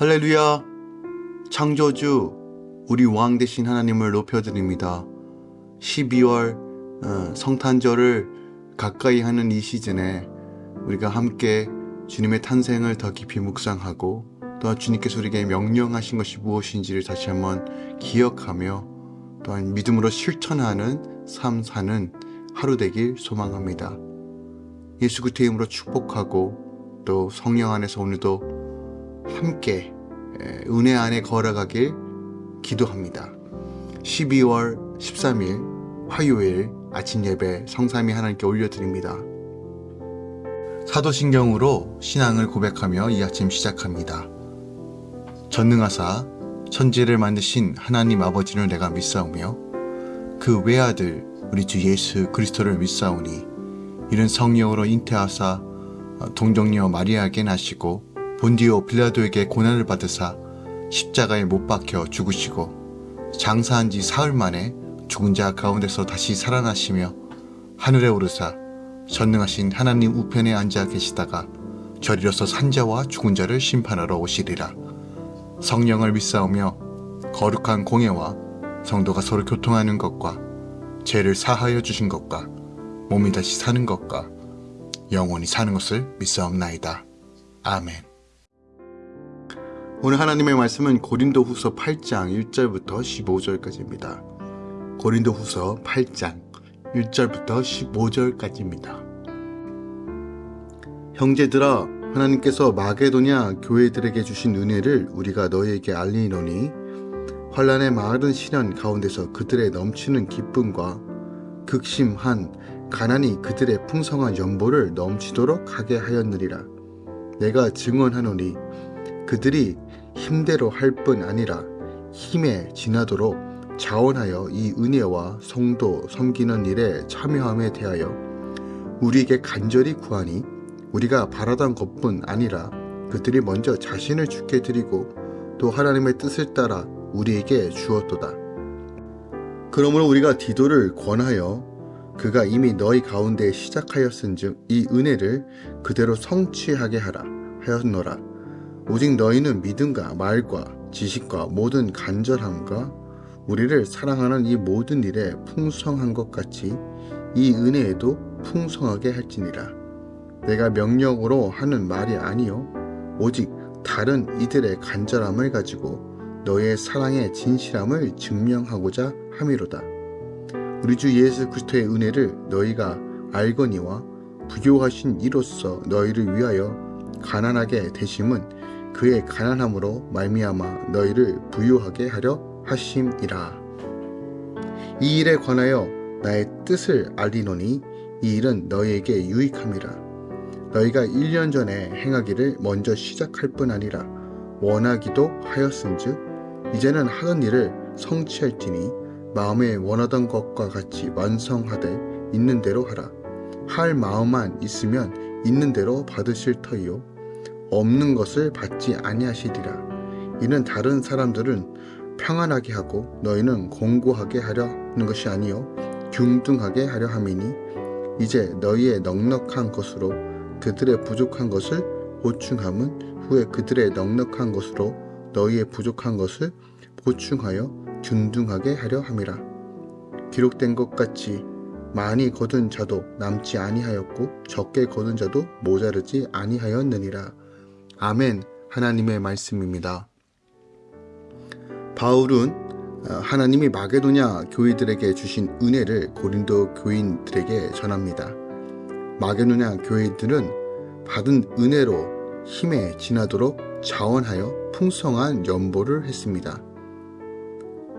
할렐루야! 창조주, 우리 왕 대신 하나님을 높여드립니다. 12월 어, 성탄절을 가까이 하는 이 시즌에 우리가 함께 주님의 탄생을 더 깊이 묵상하고 또한 주님께서 우리에게 명령하신 것이 무엇인지를 다시 한번 기억하며 또한 믿음으로 실천하는 삶 사는 하루 되길 소망합니다. 예수 그리스도의 이름으로 축복하고 또 성령 안에서 오늘도 함께 은혜 안에 걸어가길 기도합니다. 12월 13일 화요일 아침 예배 성삼위 하나님께 올려드립니다. 사도신경으로 신앙을 고백하며 이 아침 시작합니다. 전능하사 천지를 만드신 하나님 아버지를 내가 믿사오며 그 외아들 우리 주 예수 그리스도를 믿사오니 이런 성령으로 잉태하사 동정녀 마리아에게 나시고 본디오 빌라도에게 고난을 받으사 십자가에 못 박혀 죽으시고 장사한 지 사흘 만에 죽은 자 가운데서 다시 살아나시며 하늘에 오르사 전능하신 하나님 우편에 앉아 계시다가 저리로서 산자와 죽은 자를 심판하러 오시리라. 성령을 믿사오며 거룩한 공예와 성도가 서로 교통하는 것과 죄를 사하여 주신 것과 몸이 다시 사는 것과 영원히 사는 것을 믿사옵나이다. 아멘. 오늘 하나님의 말씀은 고린도 후서 8장 1절부터 15절까지입니다. 고린도 후서 8장 1절부터 15절까지입니다. 형제들아 하나님께서 마게도냐 교회들에게 주신 은혜를 우리가 너희에게 알리노니 환란의 많은 시련 가운데서 그들의 넘치는 기쁨과 극심한 가난이 그들의 풍성한 연보를 넘치도록 하게 하였느리라. 내가 증언하노니 그들이 힘대로 할 뿐 아니라 힘에 지나도록 자원하여 이 은혜와 성도 섬기는 일에 참여함에 대하여 우리에게 간절히 구하니 우리가 바라던 것뿐 아니라 그들이 먼저 자신을 죽게 드리고 또 하나님의 뜻을 따라 우리에게 주었도다. 그러므로 우리가 디도를 권하여 그가 이미 너희 가운데 시작하였은즉 이 은혜를 그대로 성취하게 하라 하였노라. 오직 너희는 믿음과 말과 지식과 모든 간절함과 우리를 사랑하는 이 모든 일에 풍성한 것 같이 이 은혜에도 풍성하게 할지니라. 내가 명령으로 하는 말이 아니요 오직 다른 이들의 간절함을 가지고 너의 사랑의 진실함을 증명하고자 함이로다. 우리 주 예수 그리스도의 은혜를 너희가 알거니와 부교하신 이로써 너희를 위하여 가난하게 되심은 그의 가난함으로 말미암아 너희를 부유하게 하려 하심이라. 이 일에 관하여 나의 뜻을 알리노니 이 일은 너희에게 유익함이라. 너희가 1년 전에 행하기를 먼저 시작할 뿐 아니라 원하기도 하였은즉 이제는 하던 일을 성취할지니 마음에 원하던 것과 같이 완성하되 있는 대로 하라. 할 마음만 있으면 있는 대로 받으실 터이요 없는 것을 받지 아니하시리라. 이는 다른 사람들은 평안하게 하고 너희는 공고하게 하려는 것이 아니요 균등하게 하려 함이니 이제 너희의 넉넉한 것으로 그들의 부족한 것을 보충함은 후에 그들의 넉넉한 것으로 너희의 부족한 것을 보충하여 균등하게 하려 함이라. 기록된 것 같이 많이 거둔 자도 남지 아니하였고 적게 거둔 자도 모자르지 아니하였느니라. 아멘 하나님의 말씀입니다. 바울은 어, 하나님이 마게도냐 교회들에게 주신 은혜를 고린도 교인들에게 전합니다. 마게도냐 교회들은 받은 은혜로 힘에 지나도록 자원하여 풍성한 연보를 했습니다.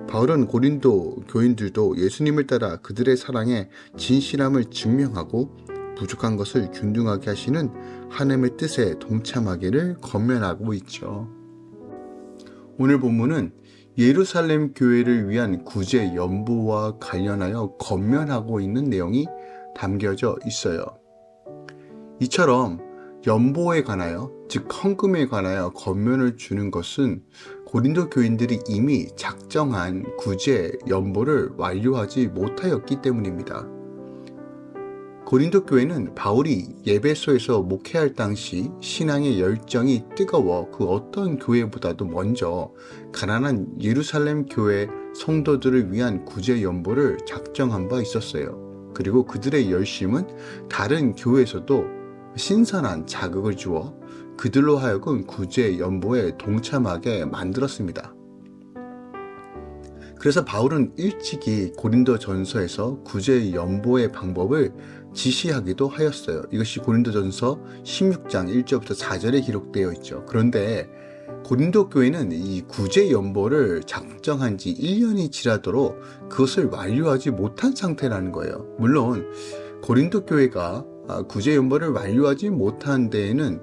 바울은 고린도 교인들도 예수님을 따라 그들의 사랑에 진실함을 증명하고 부족한 것을 균등하게 하시는 하나님의 뜻에 동참하기를 건면하고 있죠. 오늘 본문은 예루살렘 교회를 위한 구제 연보와 관련하여 건면하고 있는 내용이 담겨져 있어요. 이처럼 연보에 관하여 즉 헌금에 관하여 건면을 주는 것은 고린도 교인들이 이미 작정한 구제 연보를 완료하지 못하였기 때문입니다. 고린도 교회는 바울이 예배소에서 목회할 당시 신앙의 열정이 뜨거워 그 어떤 교회보다도 먼저 가난한 예루살렘 교회 성도들을 위한 구제 연보를 작정한 바 있었어요. 그리고 그들의 열심은 다른 교회에서도 신선한 자극을 주어 그들로 하여금 구제 연보에 동참하게 만들었습니다. 그래서 바울은 일찍이 고린도 전서에서 구제 연보의 방법을 지시하기도 하였어요. 이것이 고린도전서 16장 1절부터 4절에 기록되어 있죠. 그런데 고린도 교회는 이 구제 연보를 작정한 지 1년이 지나도록 그것을 완료하지 못한 상태라는 거예요. 물론 고린도 교회가 아, 구제 연보를 완료하지 못한 데에는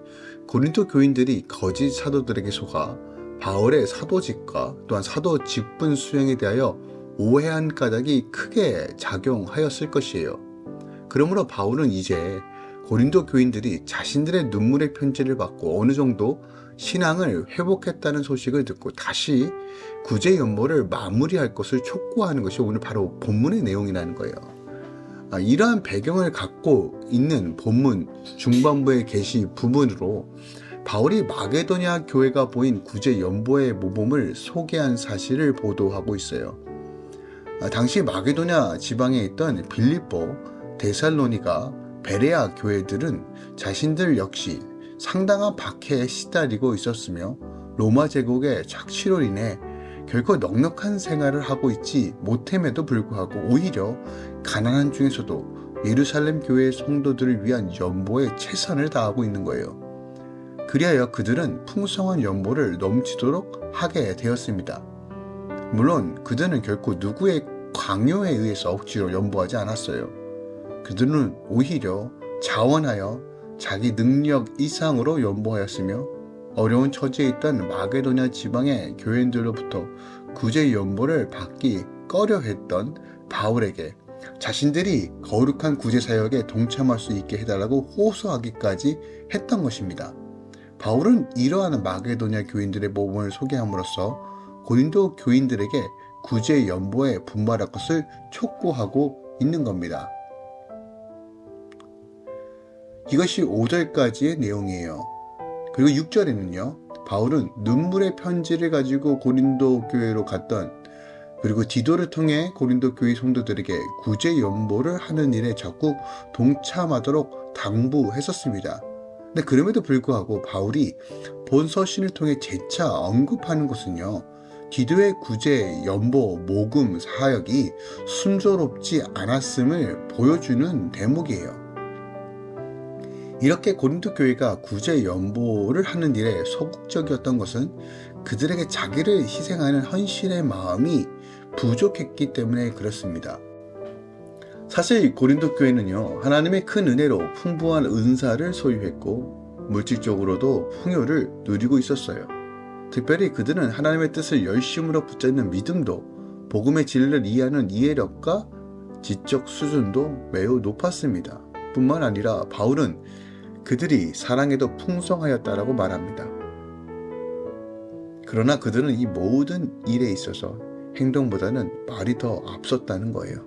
고린도 교인들이 거짓 사도들에게 속아 바울의 사도직과 또한 사도 직분 수행에 대하여 오해한 까닭이 크게 작용하였을 것이에요. 그러므로 바울은 이제 고린도 교인들이 자신들의 눈물의 편지를 받고 어느 정도 신앙을 회복했다는 소식을 듣고 다시 구제 연보를 마무리할 것을 촉구하는 것이 오늘 바로 본문의 내용이라는 거예요. 아, 이러한 배경을 갖고 있는 본문 중반부의 계시 부분으로 바울이 마게도냐 교회가 보인 구제 연보의 모범을 소개한 사실을 보도하고 있어요. 아, 당시 마게도냐 지방에 있던 빌립보, 데살로니가, 베레아 교회들은 자신들 역시 상당한 박해에 시달리고 있었으며 로마 제국의 착취로 인해 결코 넉넉한 생활을 하고 있지 못함에도 불구하고 오히려 가난한 중에서도 예루살렘 교회의 성도들을 위한 연보에 최선을 다하고 있는 거예요. 그리하여 그들은 풍성한 연보를 넘치도록 하게 되었습니다. 물론 그들은 결코 누구의 강요에 의해서 억지로 연보하지 않았어요. 그들은 오히려 자원하여 자기 능력 이상으로 연보하였으며 어려운 처지에 있던 마게도냐 지방의 교인들로부터 구제 연보를 받기 꺼려했던 바울에게 자신들이 거룩한 구제 사역에 동참할 수 있게 해달라고 호소하기까지 했던 것입니다. 바울은 이러한 마게도냐 교인들의 모범을 소개함으로써 고린도 교인들에게 구제 연보에 분발할 것을 촉구하고 있는 겁니다. 이것이 5절까지의 내용이에요. 그리고 6절에는요. 바울은 눈물의 편지를 가지고 고린도 교회로 갔던 그리고 디도를 통해 고린도 교회 성도들에게 구제 연보를 하는 일에 적극 동참하도록 당부했었습니다. 근데 그럼에도 불구하고 바울이 본 서신을 통해 재차 언급하는 것은요. 디도의 구제, 연보, 모금, 사역이 순조롭지 않았음을 보여주는 대목이에요. 이렇게 고린도 교회가 구제 연보를 하는 일에 소극적이었던 것은 그들에게 자기를 희생하는 헌신의 마음이 부족했기 때문에 그렇습니다. 사실 고린도 교회는요 하나님의 큰 은혜로 풍부한 은사를 소유했고 물질적으로도 풍요를 누리고 있었어요. 특별히 그들은 하나님의 뜻을 열심으로 붙잡는 믿음도 복음의 진리를 이해하는 이해력과 지적 수준도 매우 높았습니다. 뿐만 아니라 바울은 그들이 사랑에도 풍성하였다라고 말합니다. 그러나 그들은 이 모든 일에 있어서 행동보다는 말이 더 앞섰다는 거예요.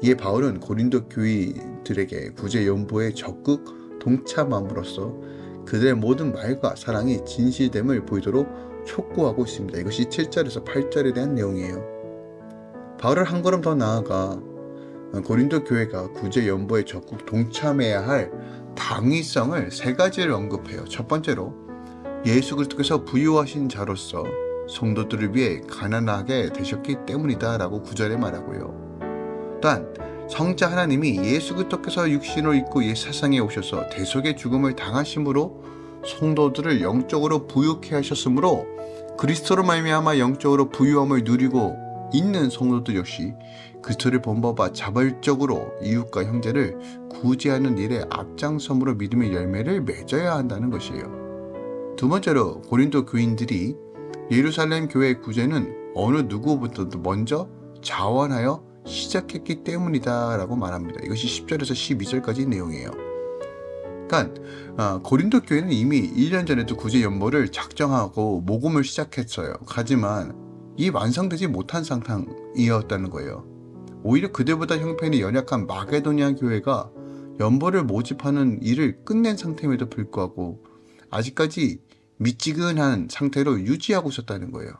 이에 바울은 고린도 교인들에게 구제 연보에 적극 동참함으로써 그들의 모든 말과 사랑이 진실됨을 보이도록 촉구하고 있습니다. 이것이 7절에서 8절에 대한 내용이에요. 바울을 한 걸음 더 나아가 고린도 교회가 구제 연보에 적극 동참해야 할 당위성을 세 가지를 언급해요. 첫 번째로 예수 그리스도께서 부유하신 자로서 성도들을 위해 가난하게 되셨기 때문이다 라고 구절에 말하고요. 또한 성자 하나님이 예수 그리스도께서 육신을 입고 이 세상에 오셔서 대속의 죽음을 당하심으로 성도들을 영적으로 부유케 하셨으므로 그리스도로 말미암아 영적으로 부유함을 누리고 있는 성도들 역시 그리스도를 본받아 자발적으로 이웃과 형제를 구제하는 일에 앞장섬으로 믿음의 열매를 맺어야 한다는 것이에요. 두 번째로 고린도 교인들이 예루살렘 교회의 구제는 어느 누구보다도 먼저 자원하여 시작했기 때문이다 라고 말합니다. 이것이 10절에서 12절까지 내용이에요. 그러니까 어, 고린도 교회는 이미 1년 전에도 구제 연보를 작정하고 모금을 시작했어요. 하지만 이 완성되지 못한 상황이었다는 거예요. 오히려 그들보다 형편이 연약한 마게도니아 교회가 연보를 모집하는 일을 끝낸 상태임에도 불구하고 아직까지 미지근한 상태로 유지하고 있었다는 거예요.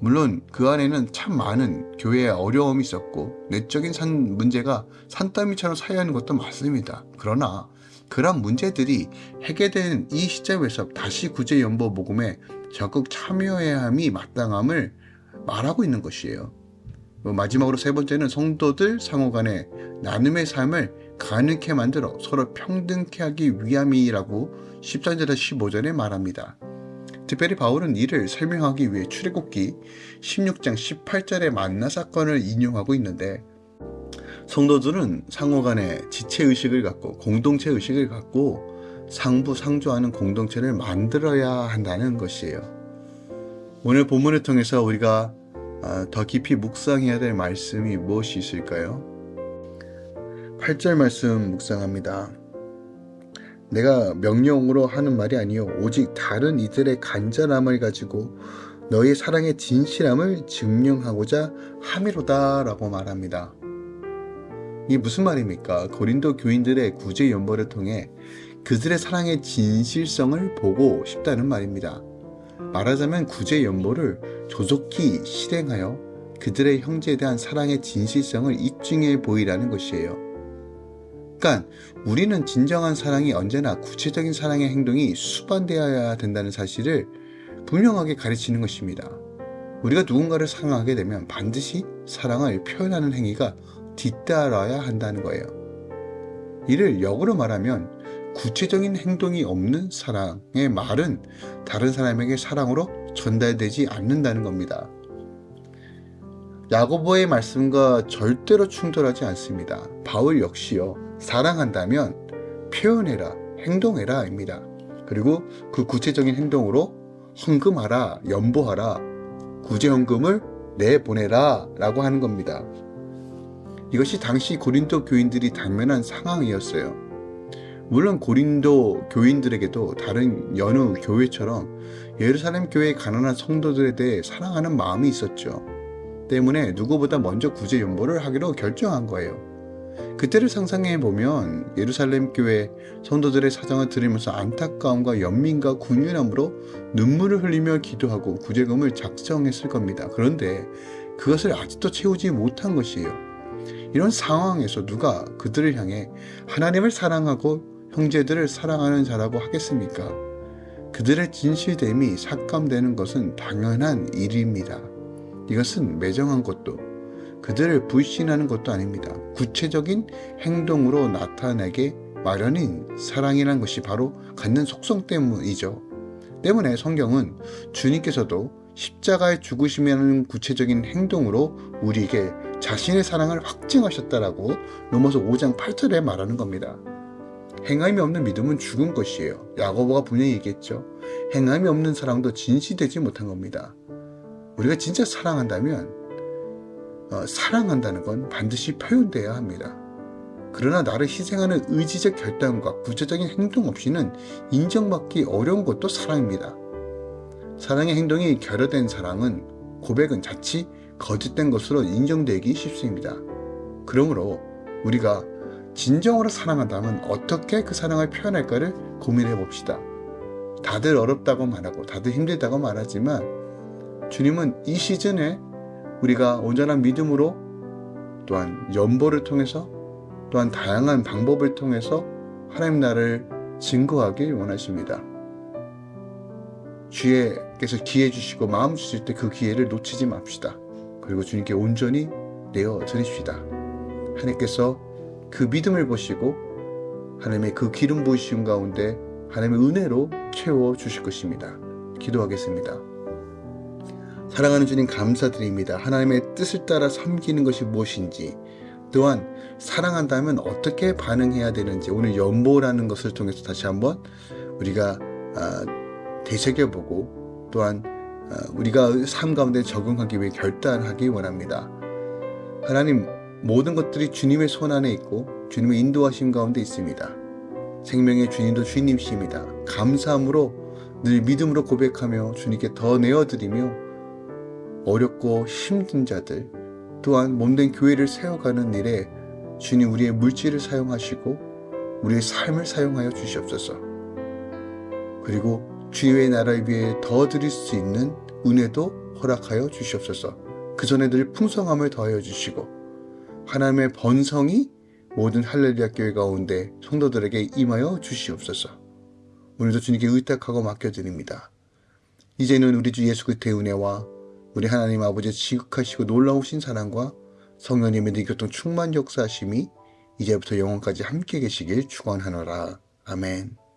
물론 그 안에는 참 많은 교회의 어려움이 있었고 내적인 산 문제가 산더미처럼 쌓여있는 것도 맞습니다. 그러나 그런 문제들이 해결된 이 시점에서 다시 구제연보 모금에 적극 참여해야 함이 마땅함을 말하고 있는 것이에요. 뭐 마지막으로 세 번째는 성도들 상호 간의 나눔의 삶을 가능케 만들어 서로 평등케 하기 위함이라고 13절에서 15절에 말합니다. 특별히 바울은 이를 설명하기 위해 출애굽기 16장 18절의 만나 사건을 인용하고 있는데 성도들은 상호 간에 지체 의식을 갖고 공동체 의식을 갖고 상부 상조하는 공동체를 만들어야 한다는 것이에요. 오늘 본문을 통해서 우리가 아, 더 깊이 묵상해야 될 말씀이 무엇이 있을까요? 8절 말씀 묵상합니다. 내가 명령으로 하는 말이 아니요 오직 다른 이들의 간절함을 가지고 너의 사랑의 진실함을 증명하고자 함이로다라고 말합니다. 이게 무슨 말입니까? 고린도 교인들의 구제 연보를 통해 그들의 사랑의 진실성을 보고 싶다는 말입니다. 말하자면 구제 연보를 조속히 실행하여 그들의 형제에 대한 사랑의 진실성을 입증해 보이라는 것이에요. 그러니까 우리는 진정한 사랑이 언제나 구체적인 사랑의 행동이 수반되어야 된다는 사실을 분명하게 가르치는 것입니다. 우리가 누군가를 사랑하게 되면 반드시 사랑을 표현하는 행위가 뒤따라야 한다는 거예요. 이를 역으로 말하면 구체적인 행동이 없는 사랑의 말은 다른 사람에게 사랑으로 전달되지 않는다는 겁니다. 야고보의 말씀과 절대로 충돌하지 않습니다. 바울 역시요. 사랑한다면 표현해라, 행동해라 입니다. 그리고 그 구체적인 행동으로 헌금하라, 연보하라, 구제헌금을 내보내라 라고 하는 겁니다. 이것이 당시 고린도 교인들이 당면한 상황이었어요. 물론 고린도 교인들에게도 다른 여느 교회처럼 예루살렘 교회의 가난한 성도들에 대해 사랑하는 마음이 있었죠. 때문에 누구보다 먼저 구제 연보를 하기로 결정한 거예요. 그때를 상상해 보면 예루살렘 교회 성도들의 사정을 들으면서 안타까움과 연민과 군윤함으로 눈물을 흘리며 기도하고 구제금을 작성했을 겁니다. 그런데 그것을 아직도 채우지 못한 것이에요. 이런 상황에서 누가 그들을 향해 하나님을 사랑하고 형제들을 사랑하는 자라고 하겠습니까? 그들의 진실됨이 삭감되는 것은 당연한 일입니다. 이것은 매정한 것도 그들을 불신하는 것도 아닙니다. 구체적인 행동으로 나타내게 마련인 사랑이라는 것이 바로 갖는 속성 때문이죠. 때문에 성경은 주님께서도 십자가의 죽으심이라는 구체적인 행동으로 우리에게 자신의 사랑을 확증하셨다라고 로마서 5장 8절에 말하는 겁니다. 행함이 없는 믿음은 죽은 것이에요. 야고보가 분명히 얘기했죠. 행함이 없는 사랑도 진실되지 못한 겁니다. 우리가 진짜 사랑한다면 어, 사랑한다는 건 반드시 표현돼야 합니다. 그러나 나를 희생하는 의지적 결단과 구체적인 행동 없이는 인정받기 어려운 것도 사랑입니다. 사랑의 행동이 결여된 사랑은 고백은 자칫 거짓된 것으로 인정되기 쉽습니다. 그러므로 우리가 진정으로 사랑한다면 어떻게 그 사랑을 표현할까를 고민해 봅시다. 다들 어렵다고 말하고 다들 힘들다고 말하지만 주님은 이 시즌에 우리가 온전한 믿음으로 또한 연보를 통해서 또한 다양한 방법을 통해서 하나님 나를 증거하길 원하십니다. 주께서 기회 주시고 마음 주실 때 그 기회를 놓치지 맙시다. 그리고 주님께 온전히 내어 드립시다. 하나님께서 그 믿음을 보시고 하나님의 그 기름 부으심 가운데 하나님의 은혜로 채워 주실 것입니다. 기도하겠습니다. 사랑하는 주님 감사드립니다. 하나님의 뜻을 따라 섬기는 것이 무엇인지 또한 사랑한다면 어떻게 반응해야 되는지 오늘 연보라는 것을 통해서 다시 한번 우리가 아, 되새겨보고 또한 어, 우리가 삶 가운데 적응하기 위해 결단하기 원합니다. 하나님 모든 것들이 주님의 손 안에 있고 주님의 인도하심 가운데 있습니다. 생명의 주님도 주님이십니다. 감사함으로 늘 믿음으로 고백하며 주님께 더 내어드리며 어렵고 힘든 자들 또한 몸된 교회를 세워가는 일에 주님 우리의 물질을 사용하시고 우리의 삶을 사용하여 주시옵소서. 그리고 주의 나라를 위해 더 드릴 수 있는 은혜도 허락하여 주시옵소서. 그 전에 늘 풍성함을 더하여 주시고 하나님의 번성이 모든 할렐루야 교회 가운데 성도들에게 임하여 주시옵소서. 오늘도 주님께 의탁하고 맡겨드립니다. 이제는 우리 주 예수 그리스도의 은혜와 우리 하나님 아버지의 지극하시고 놀라우신 사랑과 성령님의 능교통 충만 역사하심이 이제부터 영원까지 함께 계시길 축원하노라. 아멘.